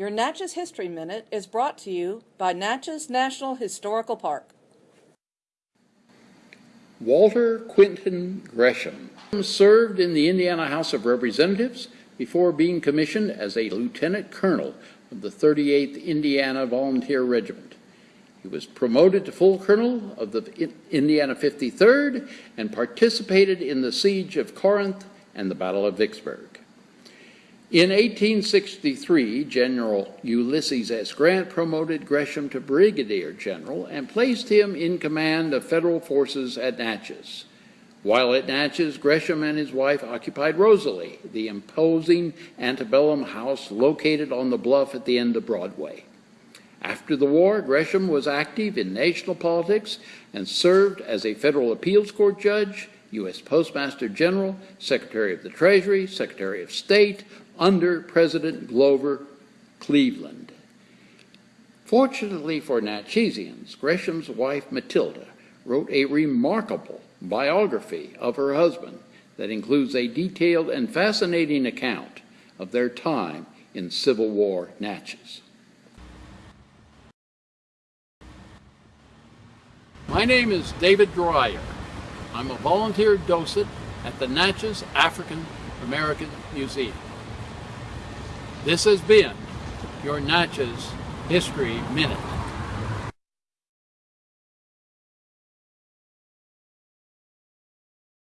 Your Natchez History Minute is brought to you by Natchez National Historical Park. Walter Quintin Gresham served in the Indiana House of Representatives before being commissioned as a lieutenant colonel of the 38th Indiana Volunteer Regiment. He was promoted to full colonel of the Indiana 53rd and participated in the siege of Corinth and the Battle of Vicksburg. In 1863, General Ulysses S. Grant promoted Gresham to brigadier general and placed him in command of federal forces at Natchez. While at Natchez, Gresham and his wife occupied Rosalie, the imposing antebellum house located on the bluff at the end of Broadway. After the war, Gresham was active in national politics and served as a federal appeals court judge, U.S. Postmaster General, Secretary of the Treasury, Secretary of State, under President Grover Cleveland. Fortunately for Natchezians, Gresham's wife Matilda wrote a remarkable biography of her husband that includes a detailed and fascinating account of their time in Civil War Natchez. My name is David Dreyer. I'm a volunteer docent at the Natchez African American Museum. This has been your Natchez History Minute.